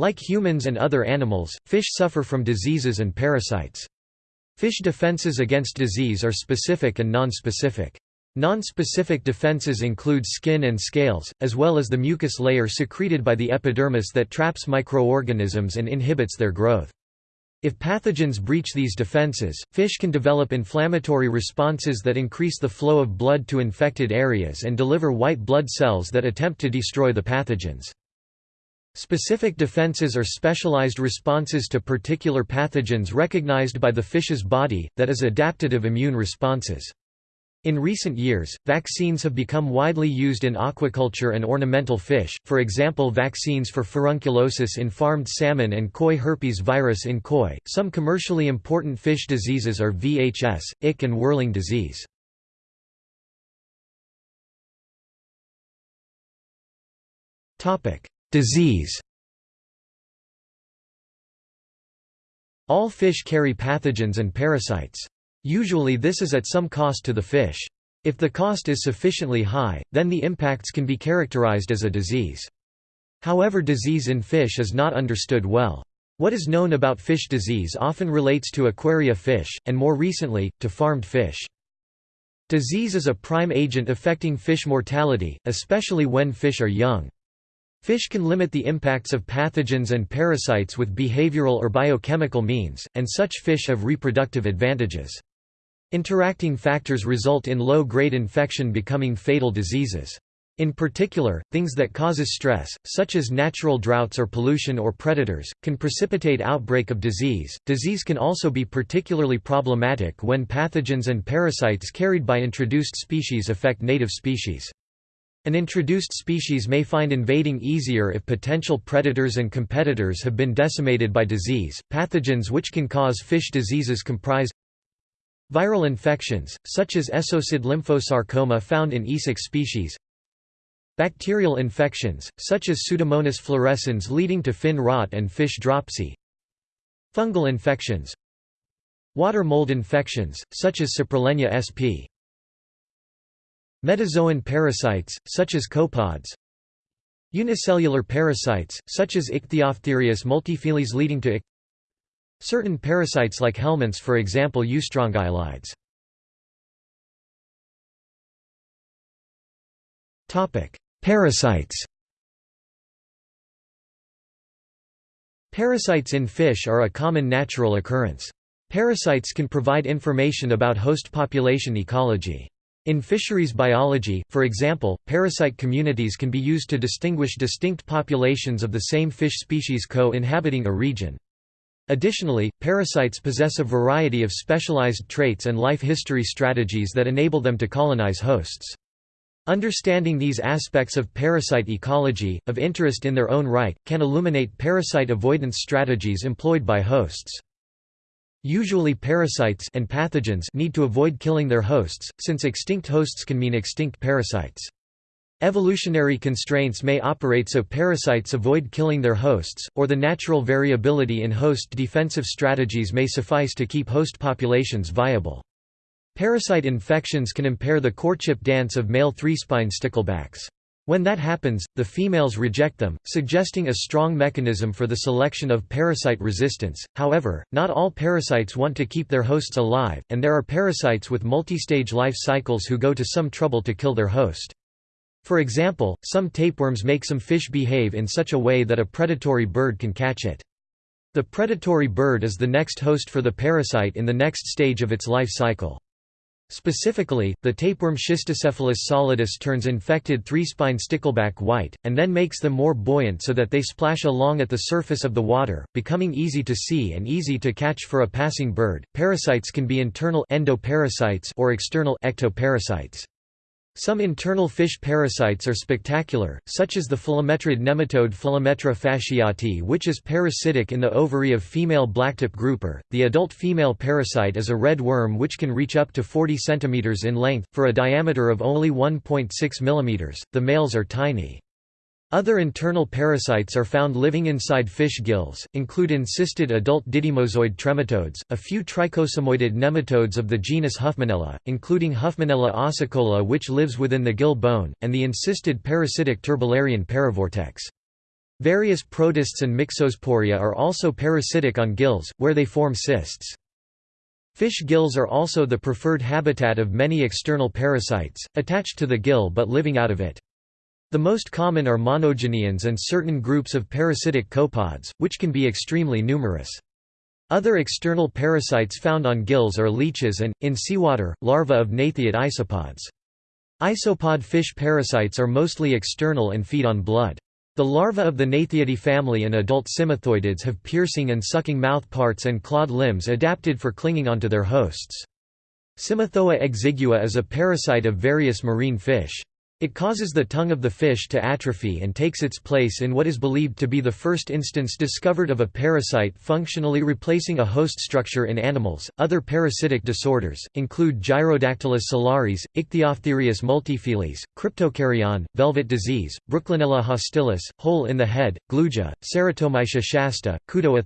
Like humans and other animals, fish suffer from diseases and parasites. Fish defenses against disease are specific and non-specific. Non-specific defenses include skin and scales, as well as the mucus layer secreted by the epidermis that traps microorganisms and inhibits their growth. If pathogens breach these defenses, fish can develop inflammatory responses that increase the flow of blood to infected areas and deliver white blood cells that attempt to destroy the pathogens. Specific defenses are specialized responses to particular pathogens recognized by the fish's body, that is adaptative immune responses. In recent years, vaccines have become widely used in aquaculture and ornamental fish, for example vaccines for furunculosis in farmed salmon and koi herpes virus in koi. Some commercially important fish diseases are VHS, ick and whirling disease. Disease All fish carry pathogens and parasites. Usually this is at some cost to the fish. If the cost is sufficiently high, then the impacts can be characterized as a disease. However disease in fish is not understood well. What is known about fish disease often relates to aquaria fish, and more recently, to farmed fish. Disease is a prime agent affecting fish mortality, especially when fish are young. Fish can limit the impacts of pathogens and parasites with behavioral or biochemical means, and such fish have reproductive advantages. Interacting factors result in low-grade infection becoming fatal diseases. In particular, things that causes stress, such as natural droughts or pollution or predators, can precipitate outbreak of disease. Disease can also be particularly problematic when pathogens and parasites carried by introduced species affect native species. An introduced species may find invading easier if potential predators and competitors have been decimated by disease. Pathogens which can cause fish diseases comprise viral infections, such as esocid lymphosarcoma found in Esox species, bacterial infections, such as Pseudomonas fluorescens leading to fin rot and fish dropsy, fungal infections, water mold infections, such as Saprolegnia sp. Metazoan parasites, such as copepods Unicellular parasites, such as Ichthyophthirius multifiliis leading to ick Certain parasites like helminths for example eustrongylides. Parasites Parasites in fish are a common natural occurrence. Parasites can provide information about host population ecology. In fisheries biology, for example, parasite communities can be used to distinguish distinct populations of the same fish species co-inhabiting a region. Additionally, parasites possess a variety of specialized traits and life history strategies that enable them to colonize hosts. Understanding these aspects of parasite ecology, of interest in their own right, can illuminate parasite avoidance strategies employed by hosts. Usually parasites and pathogens need to avoid killing their hosts, since extinct hosts can mean extinct parasites. Evolutionary constraints may operate so parasites avoid killing their hosts, or the natural variability in host defensive strategies may suffice to keep host populations viable. Parasite infections can impair the courtship dance of male three-spine sticklebacks. When that happens, the females reject them, suggesting a strong mechanism for the selection of parasite resistance. However, not all parasites want to keep their hosts alive, and there are parasites with multistage life cycles who go to some trouble to kill their host. For example, some tapeworms make some fish behave in such a way that a predatory bird can catch it. The predatory bird is the next host for the parasite in the next stage of its life cycle. Specifically, the tapeworm Schistocephalus solidus turns infected three-spine stickleback white, and then makes them more buoyant so that they splash along at the surface of the water, becoming easy to see and easy to catch for a passing bird. Parasites can be internal endoparasites or external ectoparasites. Some internal fish parasites are spectacular, such as the philometrid nematode Philometra fasciati which is parasitic in the ovary of female blacktip grouper. The adult female parasite is a red worm which can reach up to 40 cm in length, for a diameter of only 1.6 mm. The males are tiny. Other internal parasites are found living inside fish gills, include encysted adult didymozoid trematodes, a few trichosomoidid nematodes of the genus Huffmanella, including Huffmanella ossicola which lives within the gill bone, and the encysted parasitic turbellarian paravortex. Various protists and myxosporia are also parasitic on gills, where they form cysts. Fish gills are also the preferred habitat of many external parasites, attached to the gill but living out of it. The most common are monogeneans and certain groups of parasitic copepods, which can be extremely numerous. Other external parasites found on gills are leeches and, in seawater, larvae of gnathiid isopods. Isopod fish parasites are mostly external and feed on blood. The larvae of the Gnathiidae family and adult cymothoidids have piercing and sucking mouth parts and clawed limbs adapted for clinging onto their hosts. Cymothoa exigua is a parasite of various marine fish. It causes the tongue of the fish to atrophy and takes its place in what is believed to be the first instance discovered of a parasite functionally replacing a host structure in animals. Other parasitic disorders include Gyrodactylus salaris, Ichthyophthirius multifiliis, cryptocaryon, velvet disease, Brooklynella hostilis, hole in the head, Glugea, Ceratomyxa shasta, Kudoa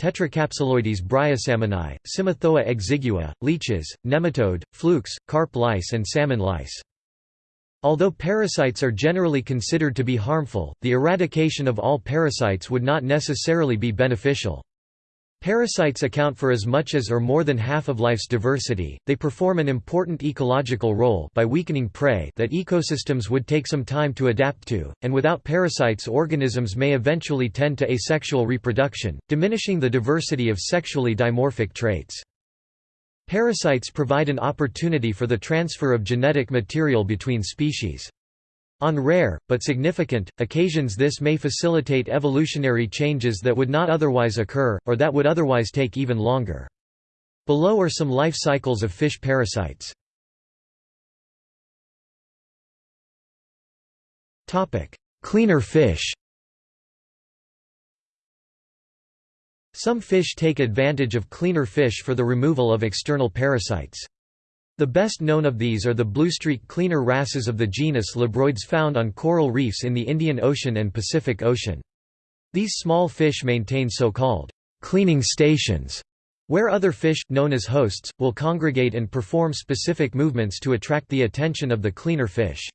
Tetracapsuloides bryosalmonae, Cymothoa exigua, leeches, nematode, flukes, carp lice and salmon lice. Although parasites are generally considered to be harmful, the eradication of all parasites would not necessarily be beneficial. Parasites account for as much as or more than half of life's diversity. They perform an important ecological role by weakening prey that ecosystems would take some time to adapt to, and without parasites organisms may eventually tend to asexual reproduction, diminishing the diversity of sexually dimorphic traits. Parasites provide an opportunity for the transfer of genetic material between species. On rare, but significant, occasions this may facilitate evolutionary changes that would not otherwise occur, or that would otherwise take even longer. Below are some life cycles of fish parasites. Cleaner fish Some fish take advantage of cleaner fish for the removal of external parasites. The best known of these are the bluestreak cleaner wrasses of the genus Labroides found on coral reefs in the Indian Ocean and Pacific Ocean. These small fish maintain so-called cleaning stations, where other fish, known as hosts, will congregate and perform specific movements to attract the attention of the cleaner fish.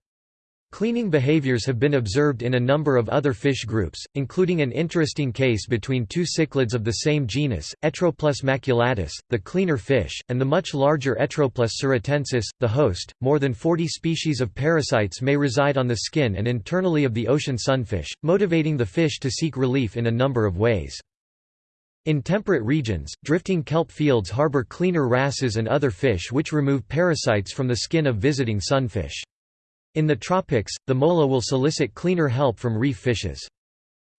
Cleaning behaviors have been observed in a number of other fish groups, including an interesting case between two cichlids of the same genus, Etroplus maculatus, the cleaner fish, and the much larger Etroplus suratensis, the host. More than 40 species of parasites may reside on the skin and internally of the ocean sunfish, motivating the fish to seek relief in a number of ways. In temperate regions, drifting kelp fields harbor cleaner wrasses and other fish which remove parasites from the skin of visiting sunfish. In the tropics, the mola will solicit cleaner help from reef fishes.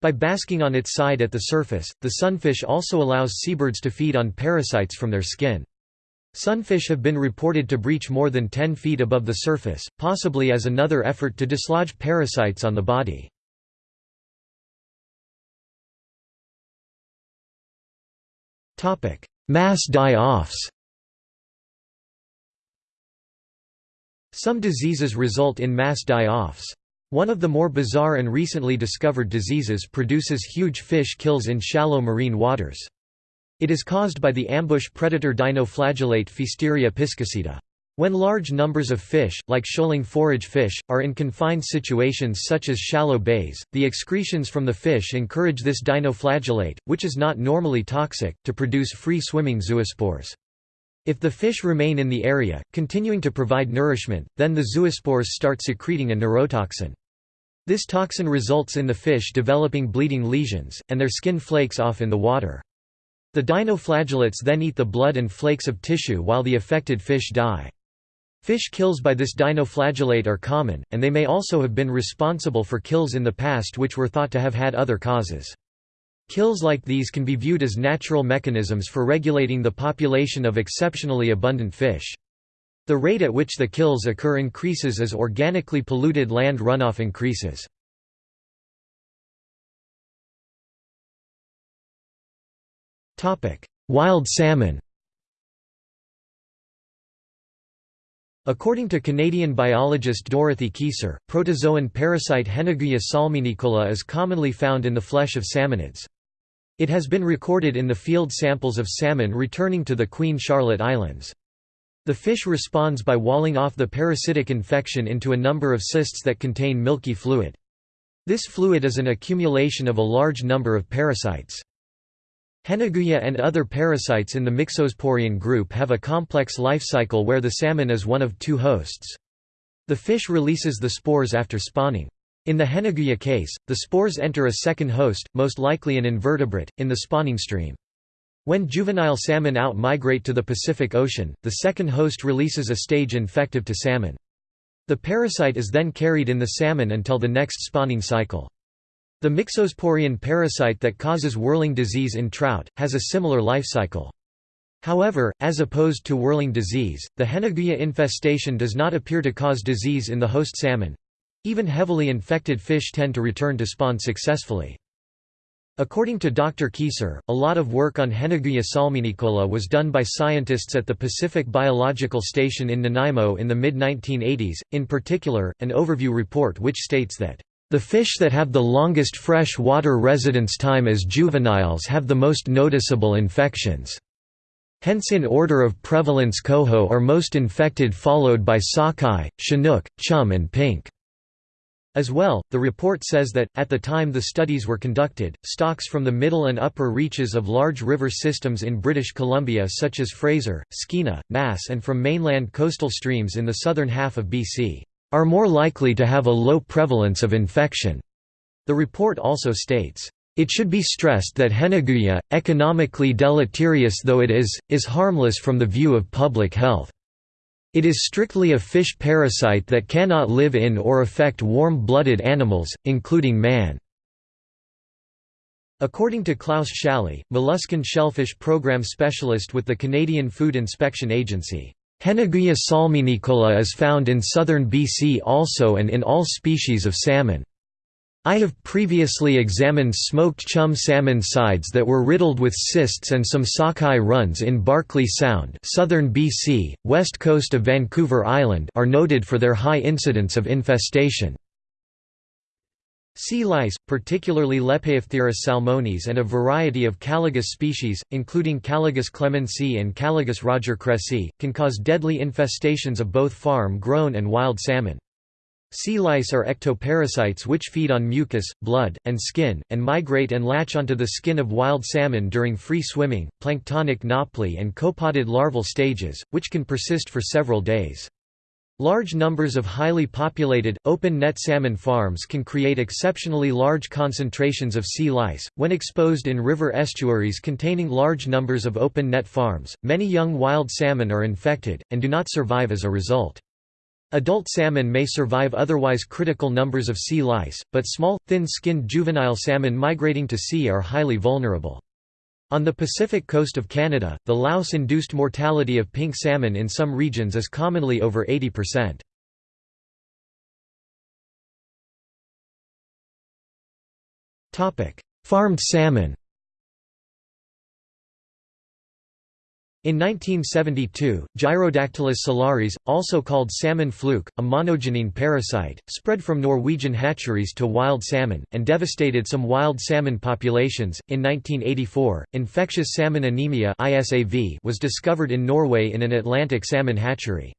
By basking on its side at the surface, the sunfish also allows seabirds to feed on parasites from their skin. Sunfish have been reported to breach more than 10 feet above the surface, possibly as another effort to dislodge parasites on the body. Mass die-offs Some diseases result in mass die-offs. One of the more bizarre and recently discovered diseases produces huge fish kills in shallow marine waters. It is caused by the ambush predator dinoflagellate Pfiesteria piscicida. When large numbers of fish, like shoaling forage fish, are in confined situations such as shallow bays, the excretions from the fish encourage this dinoflagellate, which is not normally toxic, to produce free-swimming zoospores. If the fish remain in the area, continuing to provide nourishment, then the zoospores start secreting a neurotoxin. This toxin results in the fish developing bleeding lesions, and their skin flakes off in the water. The dinoflagellates then eat the blood and flakes of tissue while the affected fish die. Fish kills by this dinoflagellate are common, and they may also have been responsible for kills in the past which were thought to have had other causes. Kills like these can be viewed as natural mechanisms for regulating the population of exceptionally abundant fish. The rate at which the kills occur increases as organically polluted land runoff increases. Wild salmon According to Canadian biologist Dorothy Kieser, protozoan parasite Henneguya salminicola is commonly found in the flesh of salmonids. It has been recorded in the field samples of salmon returning to the Queen Charlotte Islands. The fish responds by walling off the parasitic infection into a number of cysts that contain milky fluid. This fluid is an accumulation of a large number of parasites. Henneguya and other parasites in the Myxosporian group have a complex life cycle where the salmon is one of two hosts. The fish releases the spores after spawning. In the Henneguya case, the spores enter a second host, most likely an invertebrate, in the spawning stream. When juvenile salmon out-migrate to the Pacific Ocean, the second host releases a stage infective to salmon. The parasite is then carried in the salmon until the next spawning cycle. The Myxosporian parasite that causes whirling disease in trout, has a similar life cycle. However, as opposed to whirling disease, the Henneguya infestation does not appear to cause disease in the host salmon. Even heavily infected fish tend to return to spawn successfully. According to Dr. Kieser, a lot of work on Henneguya salminicola was done by scientists at the Pacific Biological Station in Nanaimo in the mid-1980s, in particular, an overview report which states that, "...the fish that have the longest fresh water residence time as juveniles have the most noticeable infections." Hence in order of prevalence coho are most infected followed by sockeye, chinook, chum and pink. As well, the report says that, at the time the studies were conducted, stocks from the middle and upper reaches of large river systems in British Columbia such as Fraser, Skeena, Nass and from mainland coastal streams in the southern half of BC, "...are more likely to have a low prevalence of infection." The report also states, it should be stressed that Henneguya, economically deleterious though it is, is harmless from the view of public health. It is strictly a fish parasite that cannot live in or affect warm-blooded animals, including man. According to Klaus Schally, molluscan shellfish program specialist with the Canadian Food Inspection Agency, Henneguya salminicola is found in southern BC also and in all species of salmon. I have previously examined smoked chum salmon sides that were riddled with cysts and some sockeye runs in Barkley Sound southern BC, west coast of Vancouver Island are noted for their high incidence of infestation. Sea lice, particularly Lepeophtheirus salmonis and a variety of Caligus species, including Caligus clemensi and Caligus rogercresseyi, can cause deadly infestations of both farm-grown and wild salmon. Sea lice are ectoparasites which feed on mucus, blood, and skin, and migrate and latch onto the skin of wild salmon during free swimming, planktonic nauplii and copepodid larval stages, which can persist for several days. Large numbers of highly populated, open-net salmon farms can create exceptionally large concentrations of sea lice. When exposed in river estuaries containing large numbers of open-net farms, many young wild salmon are infected, and do not survive as a result. Adult salmon may survive otherwise critical numbers of sea lice, but small, thin-skinned juvenile salmon migrating to sea are highly vulnerable. On the Pacific coast of Canada, the louse-induced mortality of pink salmon in some regions is commonly over 80%. Farmed salmon In 1972, Gyrodactylus salaris, also called salmon fluke, a monogenean parasite, spread from Norwegian hatcheries to wild salmon, and devastated some wild salmon populations. In 1984, infectious salmon anemia was discovered in Norway in an Atlantic salmon hatchery.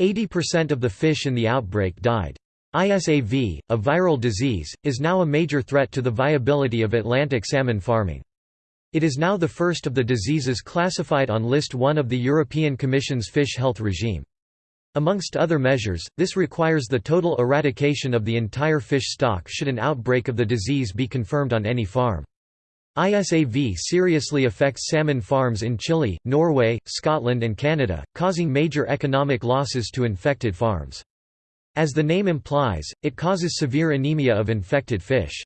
80% of the fish in the outbreak died. ISAV, a viral disease, is now a major threat to the viability of Atlantic salmon farming. It is now the first of the diseases classified on List 1 of the European Commission's fish health regime. Amongst other measures, this requires the total eradication of the entire fish stock should an outbreak of the disease be confirmed on any farm. ISAV seriously affects salmon farms in Chile, Norway, Scotland and Canada, causing major economic losses to infected farms. As the name implies, it causes severe anemia of infected fish.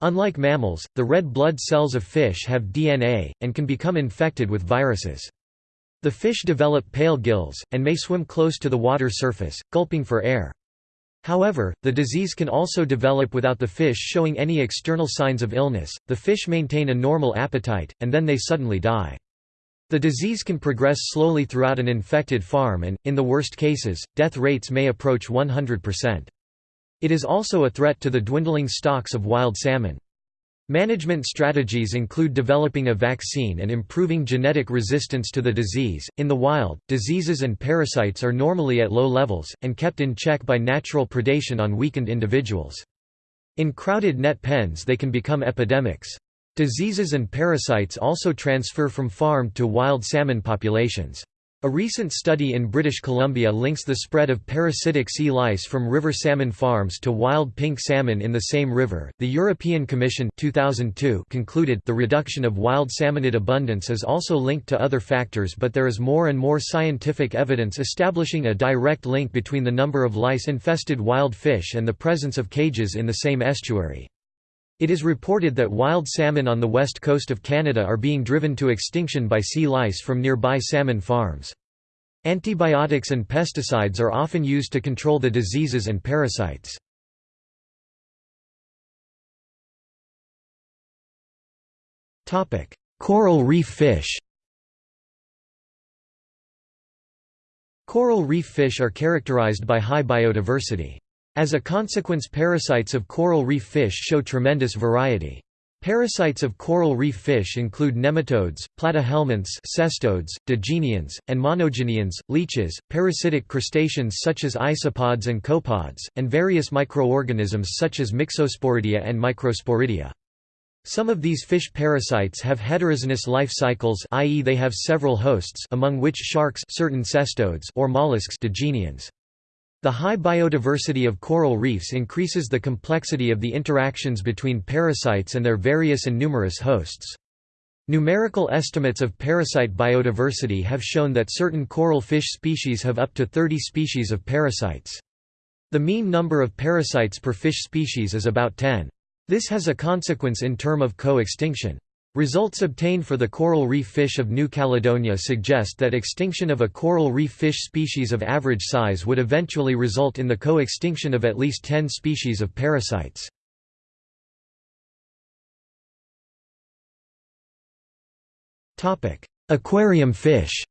Unlike mammals, the red blood cells of fish have DNA, and can become infected with viruses. The fish develop pale gills, and may swim close to the water surface, gulping for air. However, the disease can also develop without the fish showing any external signs of illness, the fish maintain a normal appetite, and then they suddenly die. The disease can progress slowly throughout an infected farm and, in the worst cases, death rates may approach 100%. It is also a threat to the dwindling stocks of wild salmon. Management strategies include developing a vaccine and improving genetic resistance to the disease. In the wild, diseases and parasites are normally at low levels, and kept in check by natural predation on weakened individuals. In crowded net pens they can become epidemics. Diseases and parasites also transfer from farmed to wild salmon populations. A recent study in British Columbia links the spread of parasitic sea lice from river salmon farms to wild pink salmon in the same river. The European Commission 2002 concluded the reduction of wild salmonid abundance is also linked to other factors, but there is more and more scientific evidence establishing a direct link between the number of lice-infested wild fish and the presence of cages in the same estuary. It is reported that wild salmon on the west coast of Canada are being driven to extinction by sea lice from nearby salmon farms. Antibiotics and pesticides are often used to control the diseases and parasites. Coral reef fish Coral reef fish are characterized by high biodiversity. As a consequence parasites of coral reef fish show tremendous variety. Parasites of coral reef fish include nematodes, platyhelminths cestodes, digeneans, and monogeneans, leeches, parasitic crustaceans such as isopods and copepods, and various microorganisms such as Myxosporidia and Microsporidia. Some of these fish parasites have heterogeneous life cycles i.e. they have several hosts among which sharks certain cestodes or mollusks digeneans. The high biodiversity of coral reefs increases the complexity of the interactions between parasites and their various and numerous hosts. Numerical estimates of parasite biodiversity have shown that certain coral fish species have up to 30 species of parasites. The mean number of parasites per fish species is about 10. This has a consequence in term of co-extinction. Results obtained for the coral reef fish of New Caledonia suggest that extinction of a coral reef fish species of average size would eventually result in the co-extinction of at least 10 species of parasites. Aquarium fish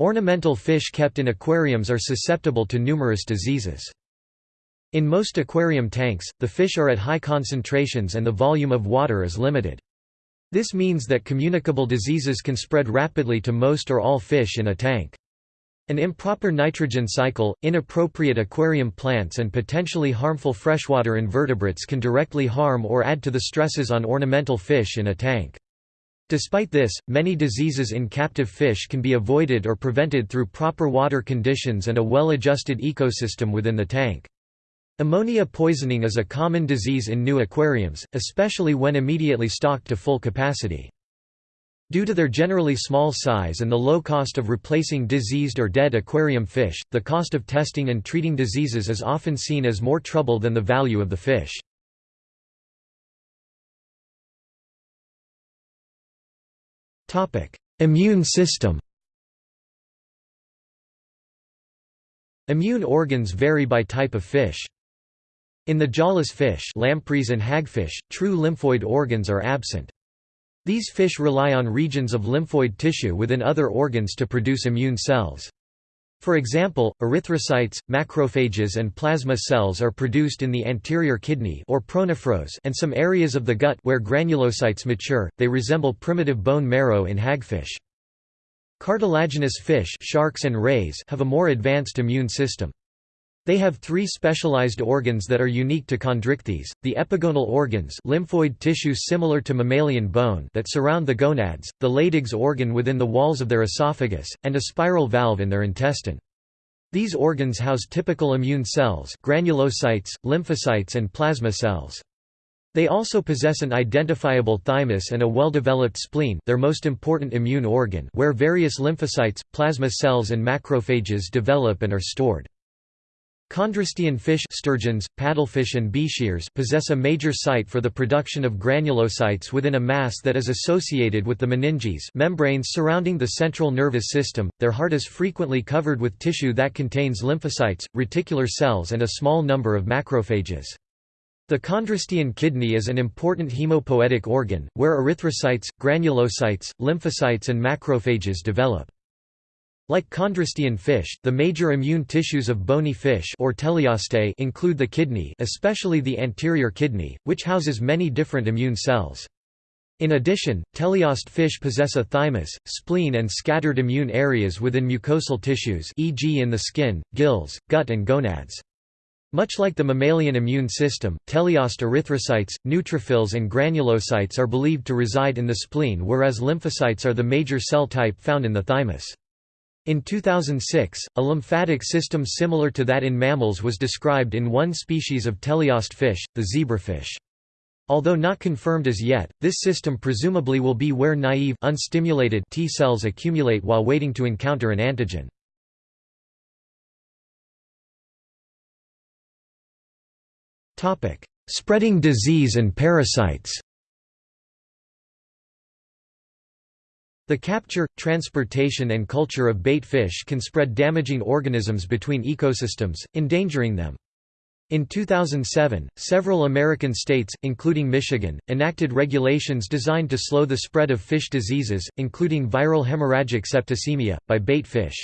Ornamental fish kept in aquariums are susceptible to numerous diseases. In most aquarium tanks, the fish are at high concentrations and the volume of water is limited. This means that communicable diseases can spread rapidly to most or all fish in a tank. An improper nitrogen cycle, inappropriate aquarium plants and potentially harmful freshwater invertebrates can directly harm or add to the stresses on ornamental fish in a tank. Despite this, many diseases in captive fish can be avoided or prevented through proper water conditions and a well-adjusted ecosystem within the tank. Ammonia poisoning is a common disease in new aquariums, especially when immediately stocked to full capacity. Due to their generally small size and the low cost of replacing diseased or dead aquarium fish, the cost of testing and treating diseases is often seen as more trouble than the value of the fish. Immune system Immune organs vary by type of fish. In the jawless fish lampreys and hagfish, true lymphoid organs are absent. These fish rely on regions of lymphoid tissue within other organs to produce immune cells. For example, erythrocytes, macrophages and plasma cells are produced in the anterior kidney or pronephros and some areas of the gut where granulocytes mature. They resemble primitive bone marrow in hagfish. Cartilaginous fish sharks and rays have a more advanced immune system. They have three specialized organs that are unique to chondrichthyes, the epigonal organs lymphoid tissue similar to mammalian bone that surround the gonads, the Leydig's organ within the walls of their esophagus, and a spiral valve in their intestine. These organs house typical immune cells granulocytes, lymphocytes and plasma cells. They also possess an identifiable thymus and a well-developed spleen their most important immune organ where various lymphocytes, plasma cells and macrophages develop and are stored. Chondrostean fish sturgeons, paddlefish and bichirs possess a major site for the production of granulocytes within a mass that is associated with the meninges membranes surrounding the central nervous system. Their heart is frequently covered with tissue that contains lymphocytes, reticular cells and a small number of macrophages. The chondrostean kidney is an important hemopoietic organ, where erythrocytes, granulocytes, lymphocytes and macrophages develop. Like chondrostean fish, the major immune tissues of bony fish or teleostae include the kidney especially the anterior kidney, which houses many different immune cells. In addition, teleost fish possess a thymus, spleen and scattered immune areas within mucosal tissues e.g. in the skin, gills, gut and gonads. Much like the mammalian immune system, teleost erythrocytes, neutrophils and granulocytes are believed to reside in the spleen whereas lymphocytes are the major cell type found in the thymus. In 2006, a lymphatic system similar to that in mammals was described in one species of teleost fish, the zebrafish. Although not confirmed as yet, this system presumably will be where naive unstimulated T cells accumulate while waiting to encounter an antigen. Spreading disease and parasites The capture, transportation and culture of bait fish can spread damaging organisms between ecosystems, endangering them. In 2007, several American states, including Michigan, enacted regulations designed to slow the spread of fish diseases, including viral hemorrhagic septicemia, by bait fish.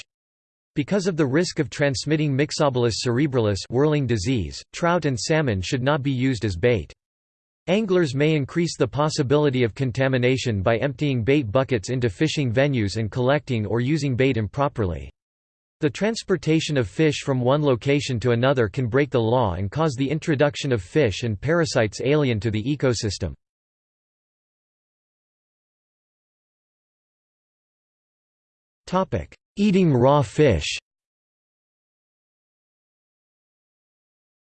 Because of the risk of transmitting Myxobolus cerebralis whirling disease, trout and salmon should not be used as bait. Anglers may increase the possibility of contamination by emptying bait buckets into fishing venues and collecting or using bait improperly. The transportation of fish from one location to another can break the law and cause the introduction of fish and parasites alien to the ecosystem. Eating raw fish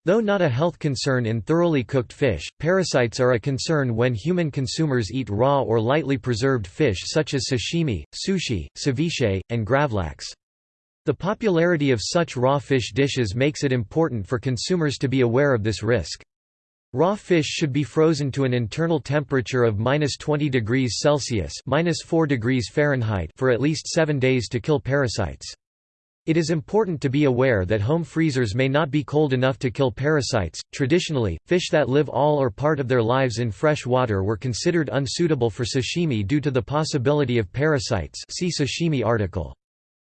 Though not a health concern in thoroughly cooked fish, parasites are a concern when human consumers eat raw or lightly preserved fish such as sashimi, sushi, ceviche, and gravlax. The popularity of such raw fish dishes makes it important for consumers to be aware of this risk. Raw fish should be frozen to an internal temperature of minus 20 degrees Celsius minus 4 degrees Fahrenheit for at least seven days to kill parasites. It is important to be aware that home freezers may not be cold enough to kill parasites. Traditionally, fish that live all or part of their lives in fresh water were considered unsuitable for sashimi due to the possibility of parasites. See sashimi article.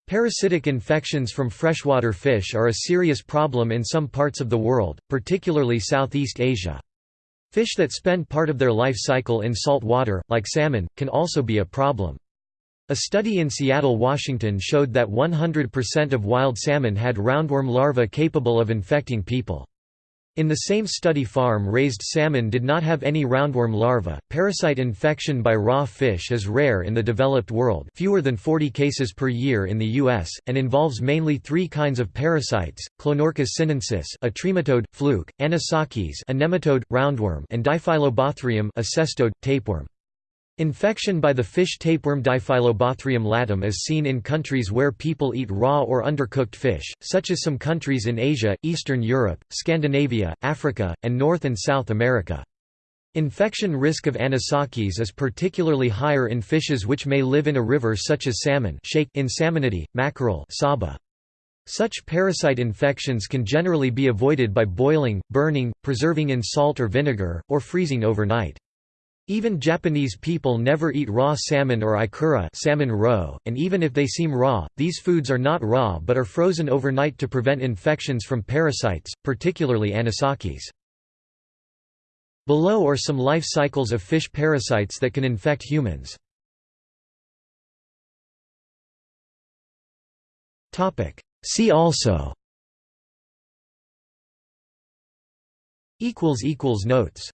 Parasitic infections from freshwater fish are a serious problem in some parts of the world, particularly Southeast Asia. Fish that spend part of their life cycle in salt water, like salmon, can also be a problem. A study in Seattle, Washington showed that 100% of wild salmon had roundworm larvae capable of infecting people. In the same study farm-raised salmon did not have any roundworm larvae. Parasite infection by raw fish is rare in the developed world, fewer than 40 cases per year in the US, and involves mainly three kinds of parasites: Clonorchis sinensis, a trematode, fluke; Anisakis, a nematode, roundworm, and Diphyllobothrium, a cestode, tapeworm. Infection by the fish tapeworm Diphyllobothrium latum is seen in countries where people eat raw or undercooked fish, such as some countries in Asia, Eastern Europe, Scandinavia, Africa, and North and South America. Infection risk of anisakis is particularly higher in fishes which may live in a river such as salmon in salmonidae, mackerel saba. Such parasite infections can generally be avoided by boiling, burning, preserving in salt or vinegar, or freezing overnight. Even Japanese people never eat raw salmon or ikura salmon roe, and even if they seem raw, these foods are not raw but are frozen overnight to prevent infections from parasites, particularly anisakis. Below are some life cycles of fish parasites that can infect humans. See also Notes